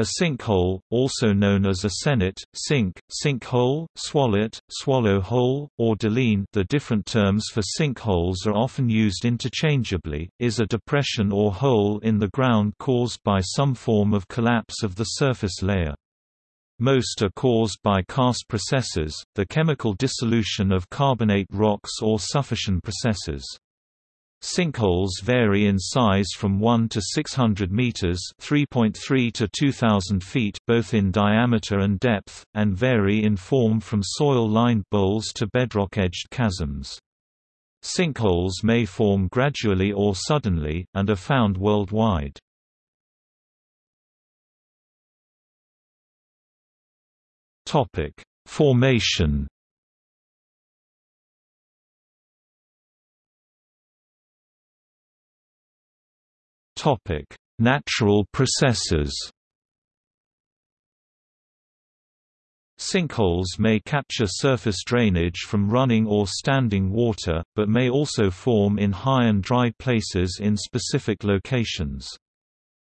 A sinkhole, also known as a cenote, sink, sinkhole, swallet, swallow hole, or doline the different terms for sinkholes are often used interchangeably, is a depression or hole in the ground caused by some form of collapse of the surface layer. Most are caused by karst processes, the chemical dissolution of carbonate rocks or suffusion processes. Sinkholes vary in size from 1 to 600 meters (3.3 to 2000 feet) both in diameter and depth, and vary in form from soil-lined bowls to bedrock-edged chasms. Sinkholes may form gradually or suddenly, and are found worldwide. Topic: Formation Topic: Natural processes. Sinkholes may capture surface drainage from running or standing water, but may also form in high and dry places in specific locations.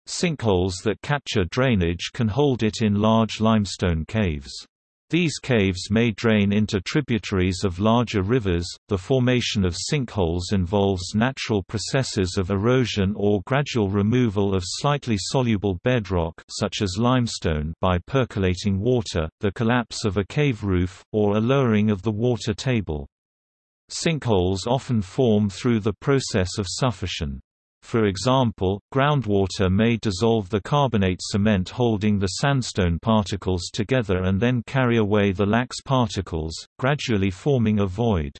Sinkholes that capture drainage can hold it in large limestone caves. These caves may drain into tributaries of larger rivers. The formation of sinkholes involves natural processes of erosion or gradual removal of slightly soluble bedrock such as limestone by percolating water, the collapse of a cave roof, or a lowering of the water table. Sinkholes often form through the process of suffusion. For example, groundwater may dissolve the carbonate cement holding the sandstone particles together and then carry away the lax particles, gradually forming a void.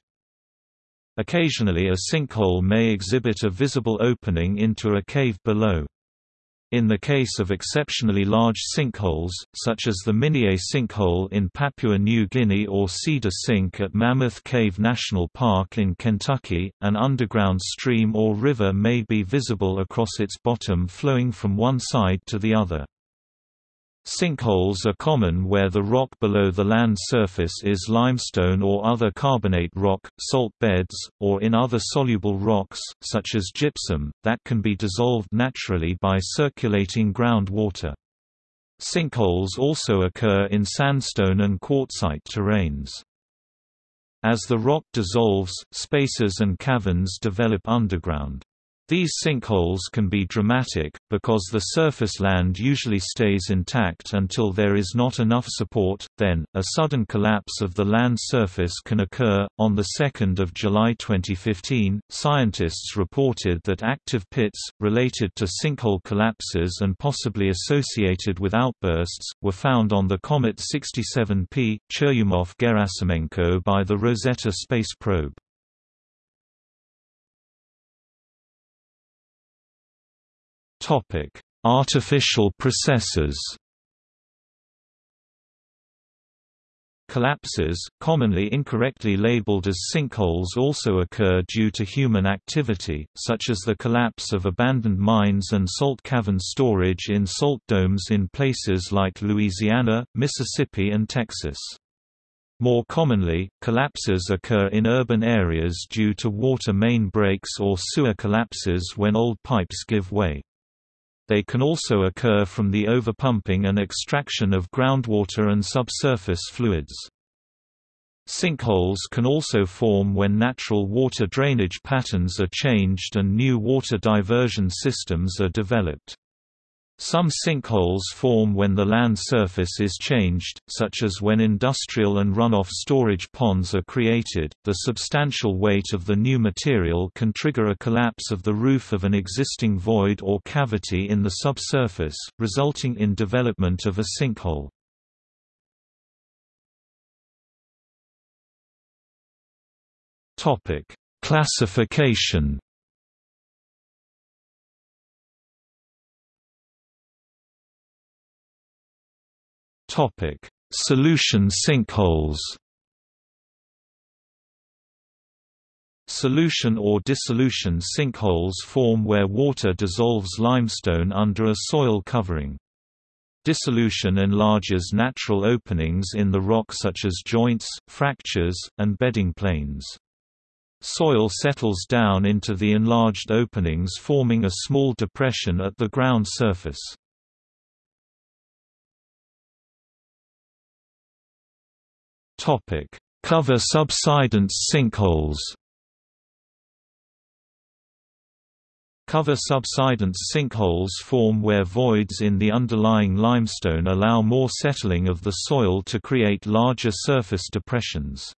Occasionally a sinkhole may exhibit a visible opening into a cave below. In the case of exceptionally large sinkholes, such as the Minyei sinkhole in Papua New Guinea or Cedar Sink at Mammoth Cave National Park in Kentucky, an underground stream or river may be visible across its bottom flowing from one side to the other. Sinkholes are common where the rock below the land surface is limestone or other carbonate rock, salt beds, or in other soluble rocks, such as gypsum, that can be dissolved naturally by circulating groundwater. Sinkholes also occur in sandstone and quartzite terrains. As the rock dissolves, spaces and caverns develop underground. These sinkholes can be dramatic, because the surface land usually stays intact until there is not enough support, then, a sudden collapse of the land surface can occur. On 2 July 2015, scientists reported that active pits, related to sinkhole collapses and possibly associated with outbursts, were found on the Comet 67P, Churyumov-Gerasimenko by the Rosetta space probe. Topic: Artificial processes. Collapses, commonly incorrectly labeled as sinkholes also occur due to human activity, such as the collapse of abandoned mines and salt cavern storage in salt domes in places like Louisiana, Mississippi and Texas. More commonly, collapses occur in urban areas due to water main breaks or sewer collapses when old pipes give way. They can also occur from the overpumping and extraction of groundwater and subsurface fluids. Sinkholes can also form when natural water drainage patterns are changed and new water diversion systems are developed. Some sinkholes form when the land surface is changed, such as when industrial and runoff storage ponds are created. The substantial weight of the new material can trigger a collapse of the roof of an existing void or cavity in the subsurface, resulting in development of a sinkhole. Topic: Classification Topic: Solution sinkholes. Solution or dissolution sinkholes form where water dissolves limestone under a soil covering. Dissolution enlarges natural openings in the rock such as joints, fractures, and bedding planes. Soil settles down into the enlarged openings forming a small depression at the ground surface. Cover subsidence sinkholes. Cover subsidence sinkholes form where voids in the underlying limestone allow more settling of the soil to create larger surface depressions.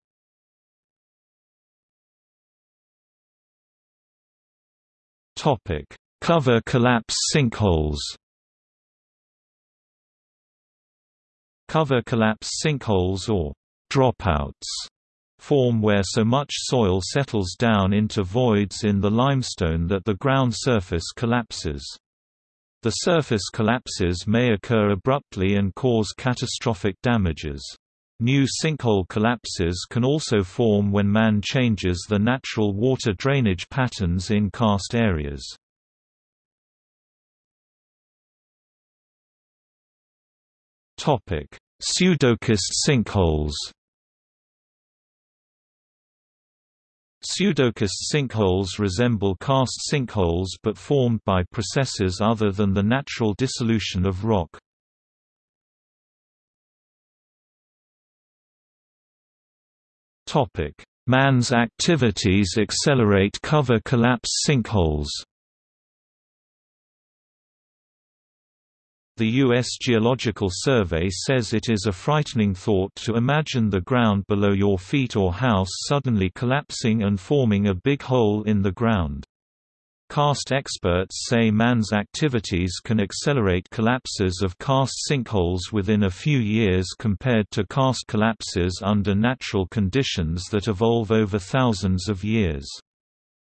Cover collapse sinkholes. Cover collapse sinkholes or dropouts form where so much soil settles down into voids in the limestone that the ground surface collapses. The surface collapses may occur abruptly and cause catastrophic damages. New sinkhole collapses can also form when man changes the natural water drainage patterns in karst areas. Pseudokarst sinkholes Pseudokarst sinkholes resemble karst sinkholes but formed by processes other than the natural dissolution of rock. Man's activities accelerate cover collapse sinkholes The U.S. Geological Survey says it is a frightening thought to imagine the ground below your feet or house suddenly collapsing and forming a big hole in the ground. Karst experts say man's activities can accelerate collapses of karst sinkholes within a few years compared to karst collapses under natural conditions that evolve over thousands of years.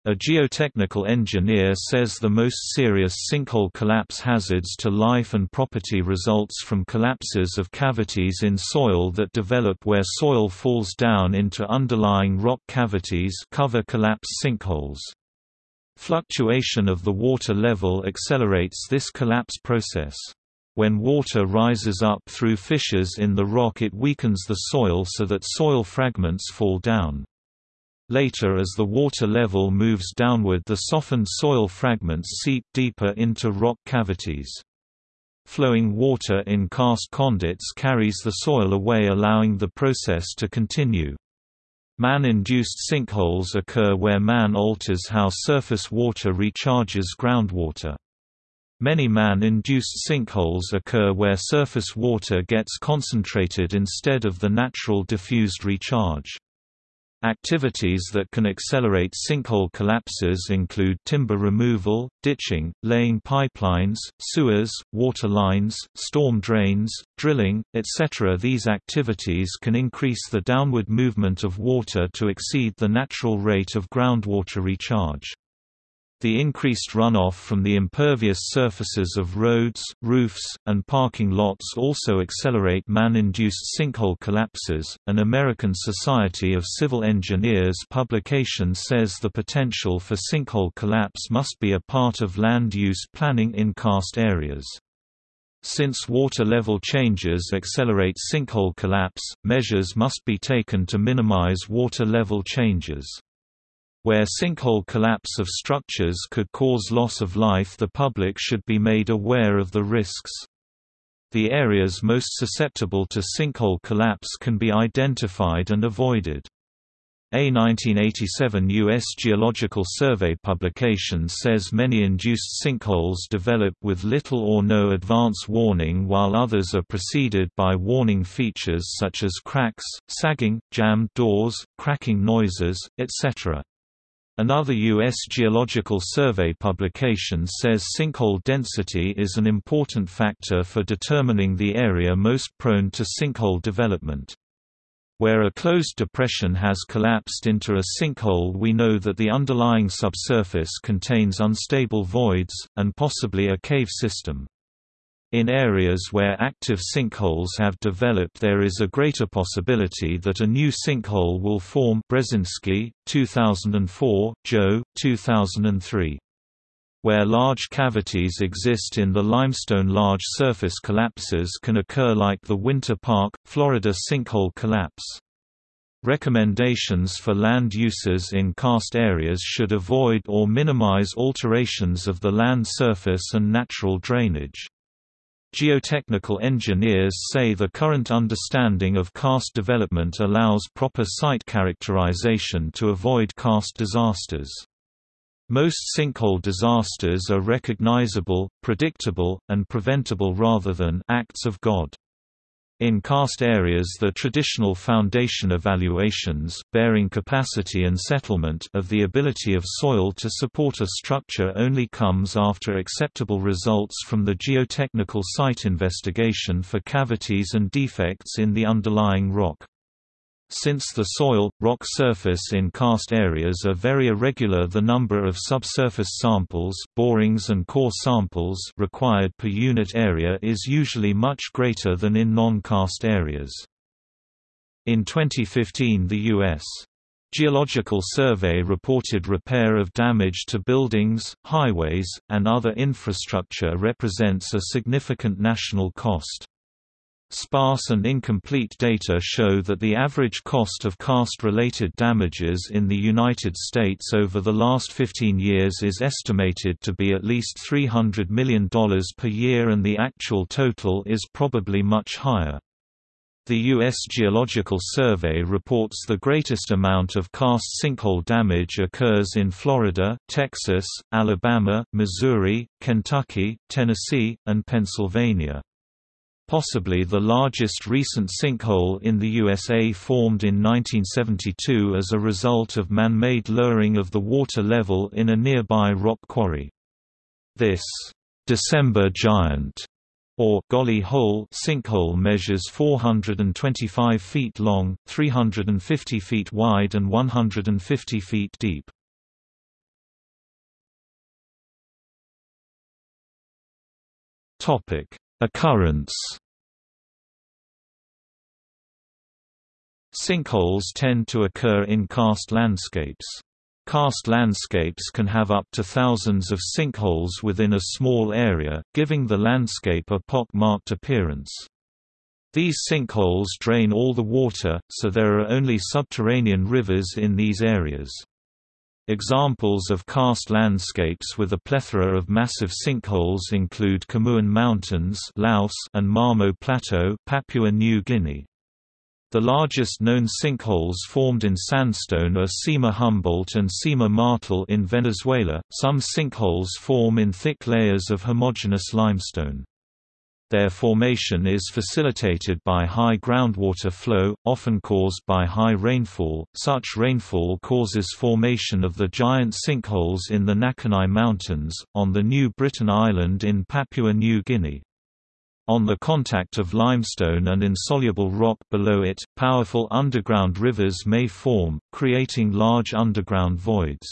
A geotechnical engineer says the most serious sinkhole collapse hazards to life and property results from collapses of cavities in soil that develop where soil falls down into underlying rock cavities cover collapse sinkholes. Fluctuation of the water level accelerates this collapse process. When water rises up through fissures in the rock it weakens the soil so that soil fragments fall down. Later as the water level moves downward the softened soil fragments seep deeper into rock cavities. Flowing water in karst conduits carries the soil away allowing the process to continue. Man-induced sinkholes occur where man alters how surface water recharges groundwater. Many man-induced sinkholes occur where surface water gets concentrated instead of the natural diffused recharge. Activities that can accelerate sinkhole collapses include timber removal, ditching, laying pipelines, sewers, water lines, storm drains, drilling, etc. These activities can increase the downward movement of water to exceed the natural rate of groundwater recharge. The increased runoff from the impervious surfaces of roads, roofs, and parking lots also accelerate man-induced sinkhole collapses. An American Society of Civil Engineers publication says the potential for sinkhole collapse must be a part of land use planning in karst areas. Since water level changes accelerate sinkhole collapse, measures must be taken to minimize water level changes. Where sinkhole collapse of structures could cause loss of life the public should be made aware of the risks. The areas most susceptible to sinkhole collapse can be identified and avoided. A 1987 U.S. Geological Survey publication says many induced sinkholes develop with little or no advance warning while others are preceded by warning features such as cracks, sagging, jammed doors, cracking noises, etc. Another U.S. Geological Survey publication says sinkhole density is an important factor for determining the area most prone to sinkhole development. Where a closed depression has collapsed into a sinkhole we know that the underlying subsurface contains unstable voids, and possibly a cave system. In areas where active sinkholes have developed there is a greater possibility that a new sinkhole will form Brzezinski, 2004, Joe, 2003. Where large cavities exist in the limestone large surface collapses can occur like the Winter Park, Florida sinkhole collapse. Recommendations for land uses in karst areas should avoid or minimize alterations of the land surface and natural drainage. Geotechnical engineers say the current understanding of karst development allows proper site characterization to avoid karst disasters. Most sinkhole disasters are recognizable, predictable, and preventable rather than acts of God. In karst areas the traditional foundation evaluations, bearing capacity and settlement of the ability of soil to support a structure only comes after acceptable results from the geotechnical site investigation for cavities and defects in the underlying rock. Since the soil, rock surface in karst areas are very irregular the number of subsurface samples borings and core samples required per unit area is usually much greater than in non-karst areas. In 2015 the U.S. Geological Survey reported repair of damage to buildings, highways, and other infrastructure represents a significant national cost. Sparse and incomplete data show that the average cost of karst-related damages in the United States over the last 15 years is estimated to be at least $300 million per year and the actual total is probably much higher. The U.S. Geological Survey reports the greatest amount of karst sinkhole damage occurs in Florida, Texas, Alabama, Missouri, Kentucky, Tennessee, and Pennsylvania. Possibly the largest recent sinkhole in the USA formed in 1972 as a result of man-made lowering of the water level in a nearby rock quarry. This December Giant or Golly Hole sinkhole measures 425 feet long, 350 feet wide and 150 feet deep. Topic: Occurrence Sinkholes tend to occur in karst landscapes. Karst landscapes can have up to thousands of sinkholes within a small area, giving the landscape a pock-marked appearance. These sinkholes drain all the water, so there are only subterranean rivers in these areas. Examples of karst landscapes with a plethora of massive sinkholes include Khammouan Mountains Laos and Mamo Plateau Papua New Guinea. The largest known sinkholes formed in sandstone are Sima Humboldt and Sima Martel in Venezuela. Some sinkholes form in thick layers of homogeneous limestone. Their formation is facilitated by high groundwater flow, often caused by high rainfall. Such rainfall causes formation of the giant sinkholes in the Nakanai Mountains, on the New Britain Island in Papua New Guinea. On the contact of limestone and insoluble rock below it, powerful underground rivers may form, creating large underground voids.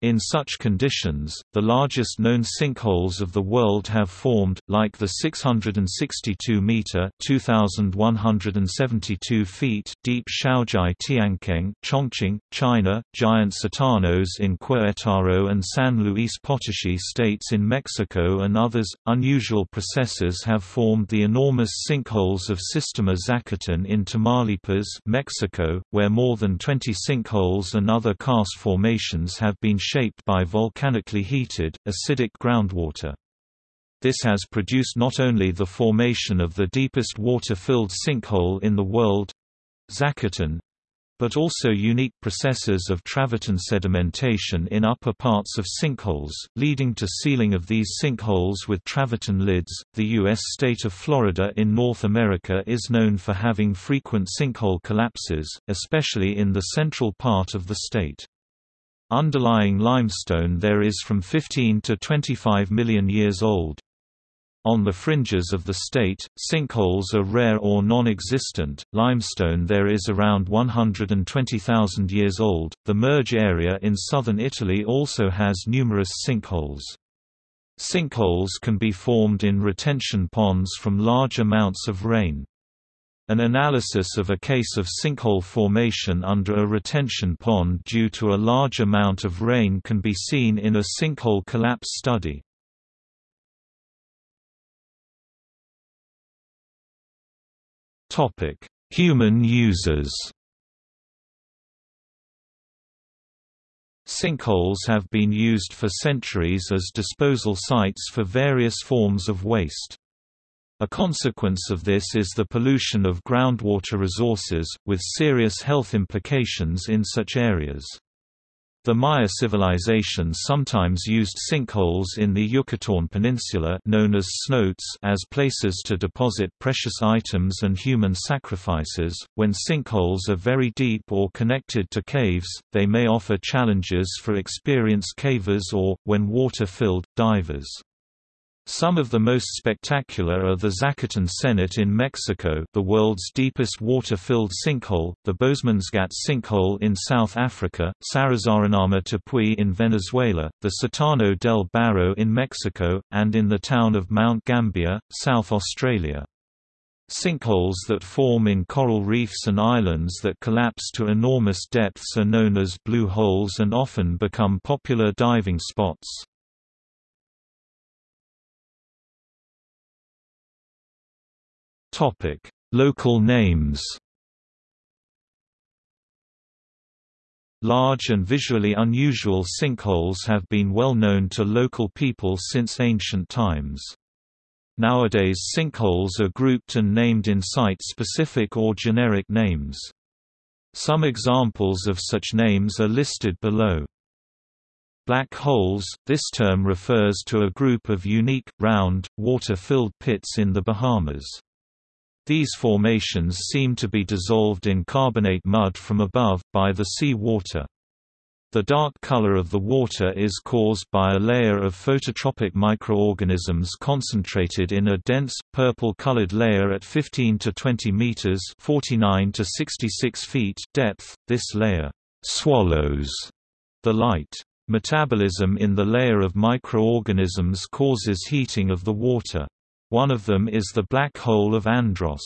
In such conditions, the largest known sinkholes of the world have formed, like the 662-meter (2,172 feet) deep Xiaozhai Tiankeng, Chongqing, China, giant sótanos in Querétaro and San Luis Potosí states in Mexico and others. Unusual processes have formed the enormous sinkholes of Sistema Zacatón in Tamaulipas, Mexico, where more than 20 sinkholes and other karst formations have been shaped by volcanically heated, acidic groundwater. This has produced not only the formation of the deepest water-filled sinkhole in the world Zacatón, but also unique processes of travertine sedimentation in upper parts of sinkholes, leading to sealing of these sinkholes with travertine lids. The U.S. state of Florida in North America is known for having frequent sinkhole collapses, especially in the central part of the state. Underlying limestone there is from 15 to 25 million years old. On the fringes of the state, sinkholes are rare or non-existent. Limestone there is around 120,000 years old. The Murge area in southern Italy also has numerous sinkholes. Sinkholes can be formed in retention ponds from large amounts of rain. An analysis of a case of sinkhole formation under a retention pond due to a large amount of rain can be seen in a sinkhole collapse study. Human users Sinkholes have been used for centuries as disposal sites for various forms of waste. A consequence of this is the pollution of groundwater resources, with serious health implications in such areas. The Maya civilization sometimes used sinkholes in the Yucatán Peninsula known as cenotes as places to deposit precious items and human sacrifices. When sinkholes are very deep or connected to caves, they may offer challenges for experienced cavers or, when water-filled, divers. Some of the most spectacular are the Zacatón Cenote in Mexico the world's deepest water-filled sinkhole, the Boesmansgat sinkhole in South Africa, Sarisariñama Tepuy in Venezuela, the Sótano del Barro in Mexico, and in the town of Mount Gambier, South Australia. Sinkholes that form in coral reefs and islands that collapse to enormous depths are known as blue holes and often become popular diving spots. Topic: Local names. Large and visually unusual sinkholes have been well known to local people since ancient times. Nowadays sinkholes are grouped and named in site-specific or generic names. Some examples of such names are listed below. Black holes – This term refers to a group of unique, round, water-filled pits in the Bahamas. These formations seem to be dissolved in carbonate mud from above, by the sea water. The dark color of the water is caused by a layer of phototropic microorganisms concentrated in a dense, purple-colored layer at 15 to 20 meters (49 to 66 feet) depth. This layer swallows the light. Metabolism in the layer of microorganisms causes heating of the water. One of them is the Black Hole of Andros.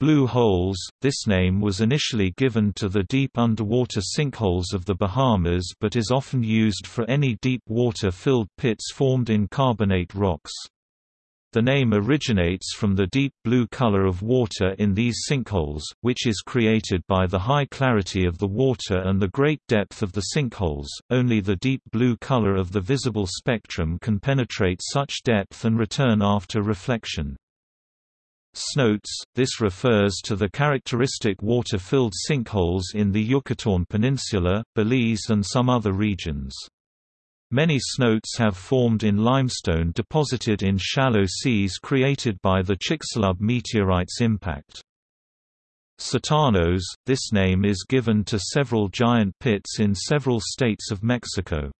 Blue holes – This name was initially given to the deep underwater sinkholes of the Bahamas but is often used for any deep water-filled pits formed in carbonate rocks. The name originates from the deep blue color of water in these sinkholes, which is created by the high clarity of the water and the great depth of the sinkholes. Only the deep blue color of the visible spectrum can penetrate such depth and return after reflection. Cenotes – This refers to the characteristic water-filled sinkholes in the Yucatán Peninsula, Belize and some other regions. Many cenotes have formed in limestone deposited in shallow seas created by the Chicxulub meteorite's impact. Sótanos – This name is given to several giant pits in several states of Mexico.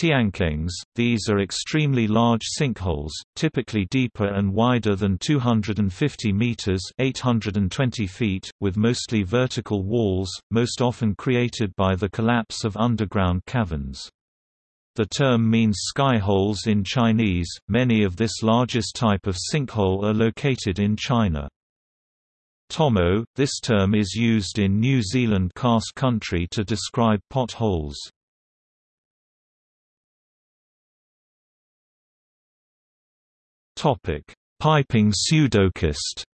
Tiankengs – These are extremely large sinkholes, typically deeper and wider than 250 meters (820 feet), with mostly vertical walls, most often created by the collapse of underground caverns. The term means sky holes in Chinese. Many of this largest type of sinkhole are located in China. Tomo – This term is used in New Zealand karst country to describe potholes. Topic: Piping pseudokarst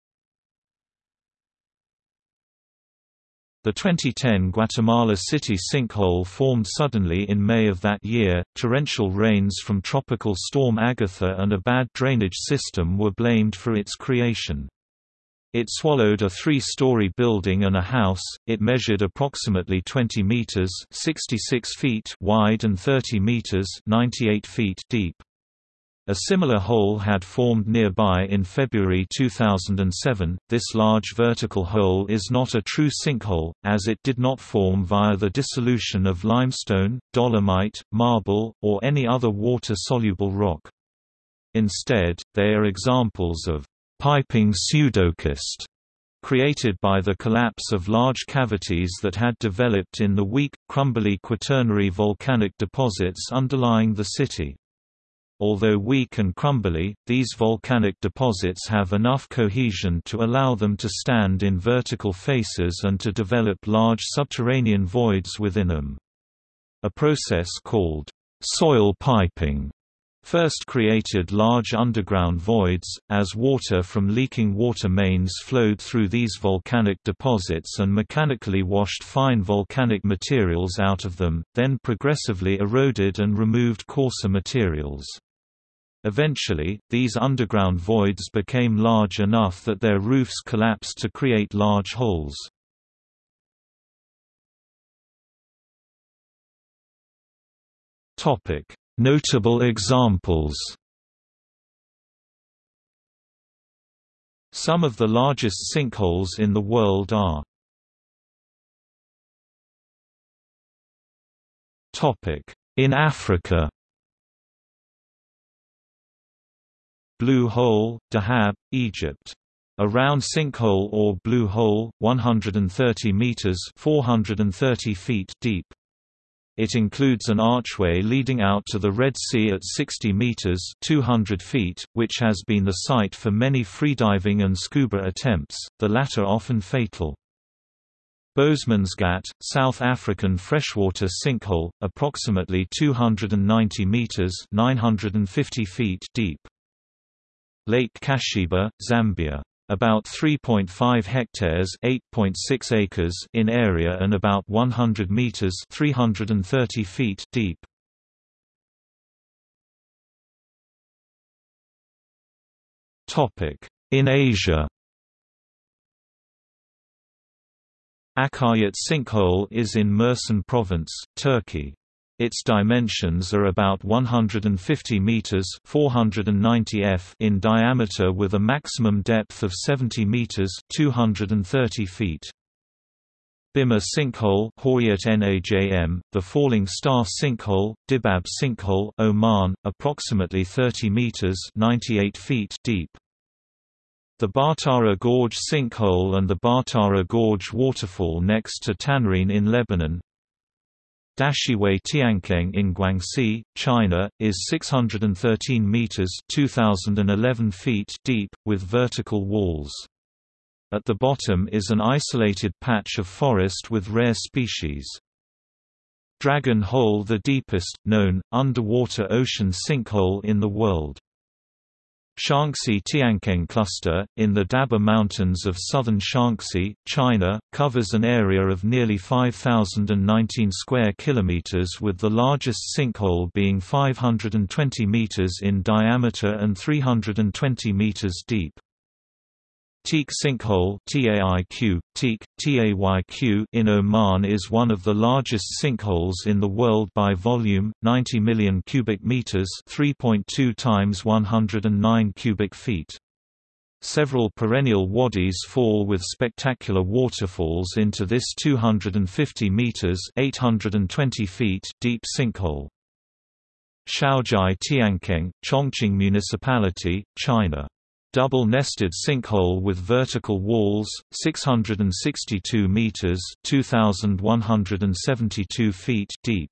The 2010 Guatemala City sinkhole formed suddenly in May of that year. Torrential rains from Tropical Storm Agatha and a bad drainage system were blamed for its creation. It swallowed a three-story building and a house. It measured approximately 20 meters (66 feet) wide and 30 meters (98 feet) deep. A similar hole had formed nearby in February 2007. This large vertical hole is not a true sinkhole, as it did not form via the dissolution of limestone, dolomite, marble, or any other water-soluble rock. Instead, they are examples of piping pseudokarst created by the collapse of large cavities that had developed in the weak, crumbly quaternary volcanic deposits underlying the city. Although weak and crumbly, these volcanic deposits have enough cohesion to allow them to stand in vertical faces and to develop large subterranean voids within them. A process called soil piping first created large underground voids, as water from leaking water mains flowed through these volcanic deposits and mechanically washed fine volcanic materials out of them, then progressively eroded and removed coarser materials. Eventually, these underground voids became large enough that their roofs collapsed to create large holes. Notable examples Some of the largest sinkholes in the world are In Africa Blue Hole, Dahab, Egypt. A round sinkhole or blue hole, 130 meters (430 feet) deep. It includes an archway leading out to the Red Sea at 60 meters (200 feet), which has been the site for many freediving and scuba attempts, the latter often fatal. Boesmansgat, South African freshwater sinkhole, approximately 290 meters (950 feet) deep. Lake Kashiba, Zambia about 3.5 hectares (8.6 acres) in area and about 100 meters (330 feet) deep. Topic: In Asia. Akaryat sinkhole is in Mersin province, Turkey. Its dimensions are about 150 meters (490 f) in diameter with a maximum depth of 70 meters (230 feet). Bimmah sinkhole Hawiyat Najm, the Falling Star sinkhole, Dibab sinkhole Oman, approximately 30 meters (98 feet) deep. The Baatara Gorge sinkhole and the Baatara Gorge waterfall next to Tannourine in Lebanon, Dashiwei Tiankeng in Guangxi, China, is 613 meters (2011 feet) deep with vertical walls. At the bottom is an isolated patch of forest with rare species. Dragon Hole the deepest, known, underwater ocean sinkhole in the world. Shaanxi Tiankeng Cluster, in the Daba Mountains of southern Shaanxi, China, covers an area of nearly 5,019 square kilometers with the largest sinkhole being 520 meters in diameter and 320 meters deep. Teak sinkhole TAIQ, Teak, TAYQ in Oman is one of the largest sinkholes in the world by volume, 90 million cubic meters 3.2 times 109 cubic feet. Several perennial wadis fall with spectacular waterfalls into this 250 meters 820 feet deep sinkhole. Xiaozhai Tiankeng, Chongqing Municipality, China Double-nested sinkhole with vertical walls, 662 meters (2172 feet) deep.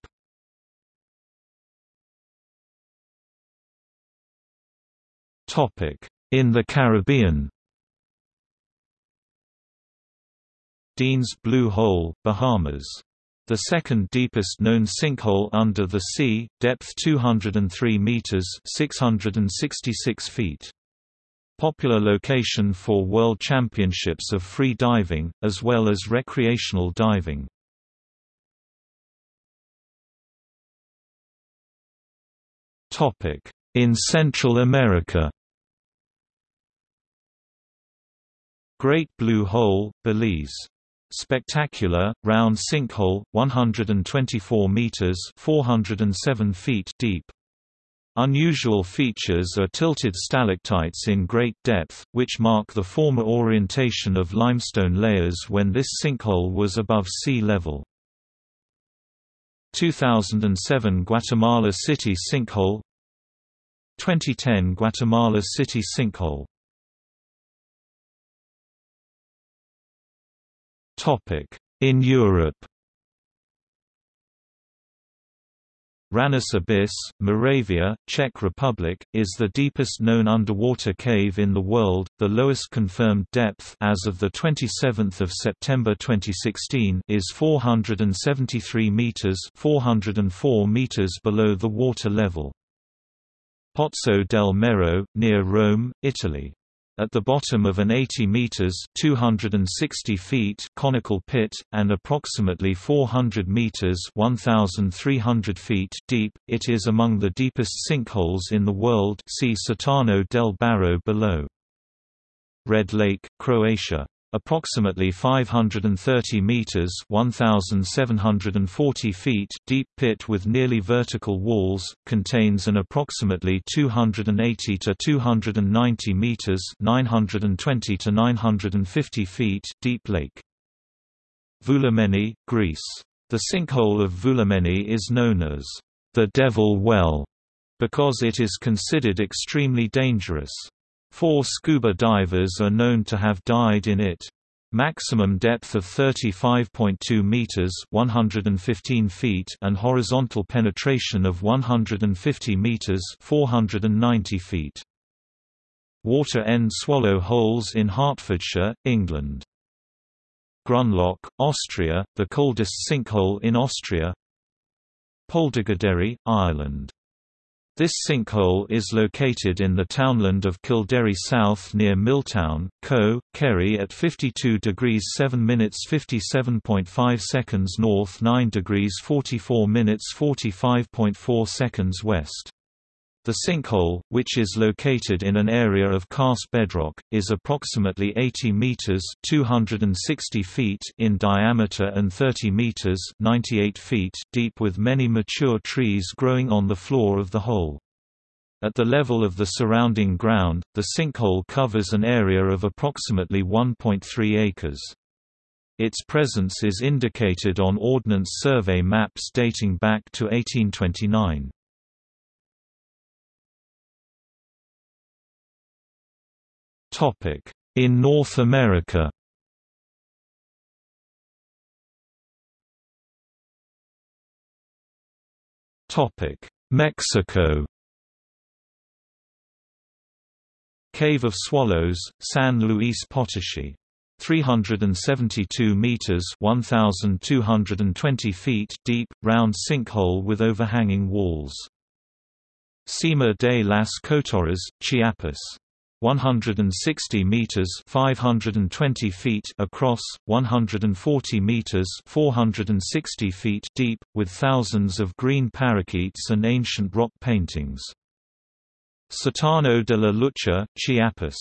Topic: In the Caribbean. Dean's Blue Hole, Bahamas. The second deepest known sinkhole under the sea, depth 203 meters (666 feet). Popular location for World Championships of free diving, as well as recreational diving. In Central America Great Blue Hole, Belize. Spectacular, round sinkhole, 124 meters (407 feet) deep. Unusual features are tilted stalactites in great depth, which mark the former orientation of limestone layers when this sinkhole was above sea level. 2007 Guatemala City sinkhole 2010 Guatemala City sinkhole In Europe Hranice Abyss, Moravia, Czech Republic, is the deepest known underwater cave in the world. The lowest confirmed depth as of the 27th of September 2016 is 473 meters, 404 meters below the water level. Pozzo del Merro, near Rome, Italy. At the bottom of an 80 meters (260 feet) conical pit and approximately 400 meters (1300 feet) deep, it is among the deepest sinkholes in the world. See Sótano del Barro below. Red Lake, Croatia Approximately 530 meters (1740 feet) deep pit with nearly vertical walls contains an approximately 280 to 290 meters (920 to 950 feet) deep lake. Vouliagmeni, Greece. The sinkhole of Vouliagmeni is known as the Devil Well because it is considered extremely dangerous. Four scuba divers are known to have died in it. Maximum depth of 35.2 meters (115 feet) and horizontal penetration of 150 meters (490 feet). Water end swallow holes in Hertfordshire, England. Grunloch, Austria, the coldest sinkhole in Austria. Poldergaderi, Ireland this sinkhole is located in the townland of Kildary South near Milltown, Co., Kerry at 52 degrees 7 minutes 57.5 seconds north 9 degrees 44 minutes 45.4 seconds west. The sinkhole, which is located in an area of karst bedrock, is approximately 80 meters (260 feet) in diameter and 30 meters (98 feet) deep with many mature trees growing on the floor of the hole. At the level of the surrounding ground, the sinkhole covers an area of approximately 1.3 acres. Its presence is indicated on Ordnance Survey maps dating back to 1829. In North America Topic: Mexico Cave of Swallows, San Luis Potosí. 372 meters (1220 feet) deep, round sinkhole with overhanging walls. Sima de las Cotorras, Chiapas. 160 meters 520 feet across 140 meters 460 feet deep with thousands of green parakeets and ancient rock paintings. Sótano de la Lucha Chiapas.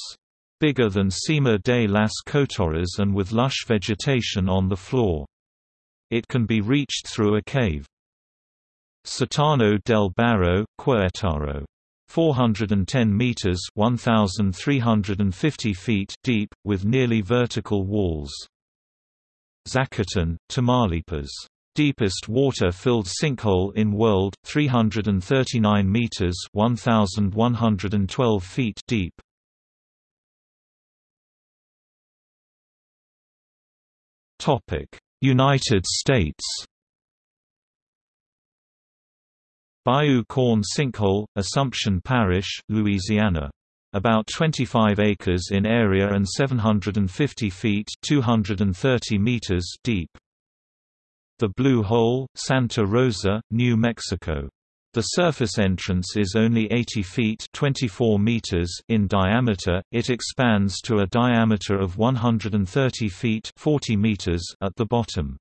Bigger than Sima de las Cotorras and with lush vegetation on the floor. It can be reached through a cave. Sótano del Barro Querétaro 410 meters 1350 feet deep with nearly vertical walls. Zacatón, Tamaulipas. Deepest water-filled sinkhole in world, 339 meters 1112 feet deep. Topic: United States Bayou Corne Sinkhole, Assumption Parish, Louisiana. About 25 acres in area and 750 feet 230 meters deep. The Blue Hole, Santa Rosa, New Mexico. The surface entrance is only 80 feet 24 meters in diameter, it expands to a diameter of 130 feet 40 meters at the bottom.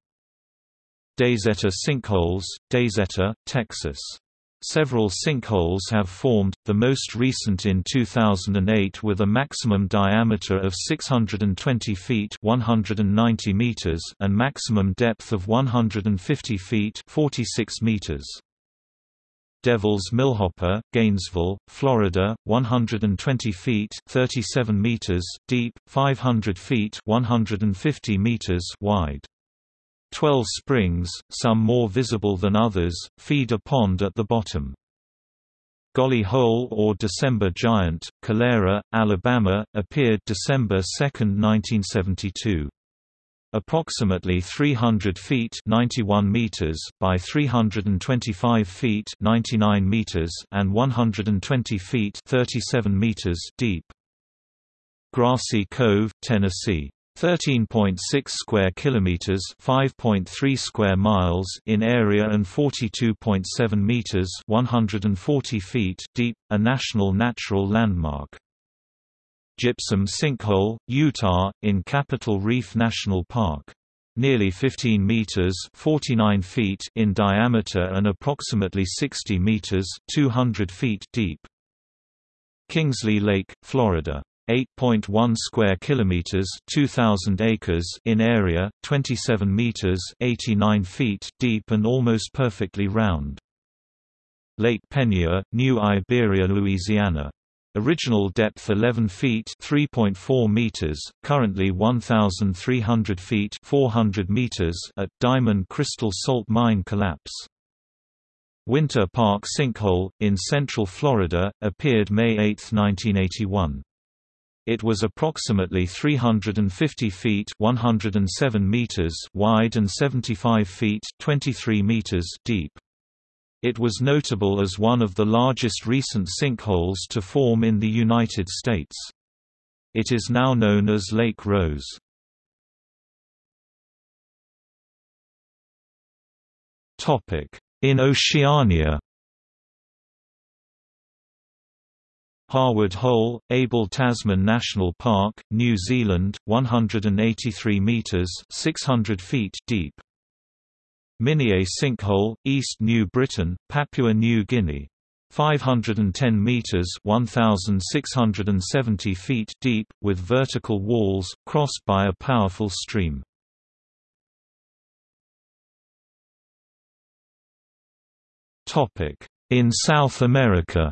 Daisetta sinkholes, Daisetta, Texas Several sinkholes have formed, the most recent in 2008 with a maximum diameter of 620 feet 190 meters and maximum depth of 150 feet 46 meters. Devil's Millhopper, Gainesville, Florida, 120 feet 37 meters deep, 500 feet 150 meters wide. Twelve springs, some more visible than others, feed a pond at the bottom. Golly Hole or December Giant, Calera, Alabama, appeared December 2, 1972. Approximately 300 feet 91 meters by 325 feet 99 meters and 120 feet 37 meters deep. Grassy Cove, Tennessee 13.6 square kilometers, 5.3 square miles in area and 42.7 meters, 140 feet deep, a national natural landmark. Gypsum Sinkhole, Utah, in Capitol Reef National Park. Nearly 15 meters (49 feet) in diameter and approximately 60 meters (200 feet) deep. Kingsley Lake, Florida. 8.1 square kilometers, 2000 acres in area, 27 meters, 89 feet deep and almost perfectly round. Lake Peigneur, New Iberia, Louisiana. Original depth 11 feet (3.4 meters), currently 1300 feet (400 meters) at Diamond Crystal Salt Mine collapse. Winter Park Sinkhole in central Florida appeared May 8, 1981. It was approximately 350 feet 107 meters wide and 75 feet 23 meters deep. It was notable as one of the largest recent sinkholes to form in the United States. It is now known as Lake Rose. In Oceania Harwood Hole, Abel Tasman National Park, New Zealand, 183 metres 600 feet deep. Minyé Sinkhole, East New Britain, Papua New Guinea. 510 meters (1670 feet) deep with vertical walls crossed by a powerful stream. In South America.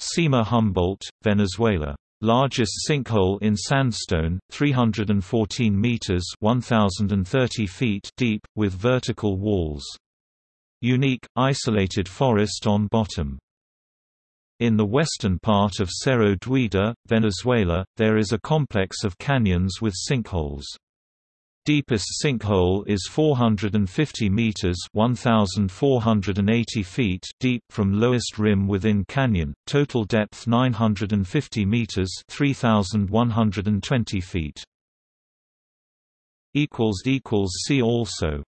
Sima Humboldt, Venezuela. Largest sinkhole in sandstone, 314 meters (1030 feet) deep with vertical walls. Unique isolated forest on bottom. In the western part of Cerro Duida, Venezuela, there is a complex of canyons with sinkholes. Deepest sinkhole is 450 meters (1480 feet) deep from lowest rim within canyon. Total depth 950 meters (3120 feet). Equals equals see also